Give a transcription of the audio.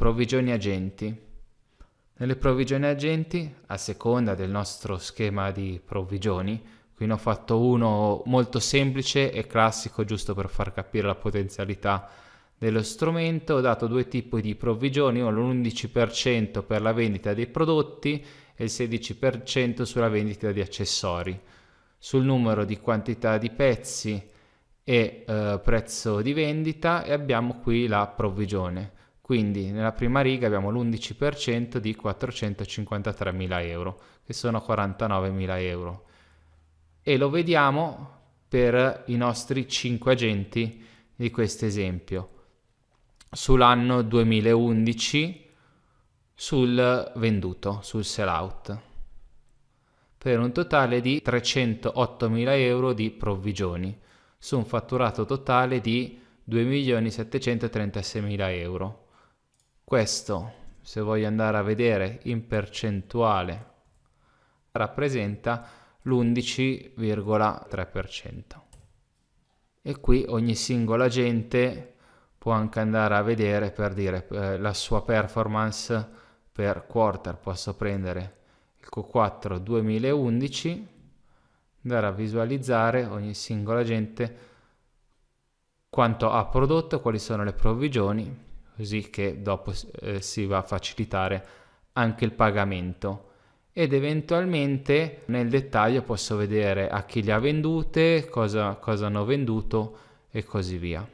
provvigioni agenti. Nelle provvigioni agenti, a seconda del nostro schema di provvigioni, qui ne ho fatto uno molto semplice e classico giusto per far capire la potenzialità dello strumento, ho dato due tipi di provvigioni, l'11% per la vendita dei prodotti e il 16% sulla vendita di accessori. Sul numero di quantità di pezzi e eh, prezzo di vendita e abbiamo qui la provvigione. Quindi nella prima riga abbiamo l'11% di 453.000 euro, che sono 49.000 euro. E lo vediamo per i nostri 5 agenti di questo esempio. Sull'anno 2011 sul venduto, sul sell out, per un totale di 308.000 euro di provvigioni, su un fatturato totale di 2.736.000 euro. Questo, se voglio andare a vedere in percentuale, rappresenta l'11,3%. E qui ogni singola agente può anche andare a vedere per dire eh, la sua performance per quarter. Posso prendere il Q4 2011, andare a visualizzare ogni singola agente quanto ha prodotto, quali sono le provvigioni così che dopo eh, si va a facilitare anche il pagamento ed eventualmente nel dettaglio posso vedere a chi le ha vendute, cosa, cosa hanno venduto e così via.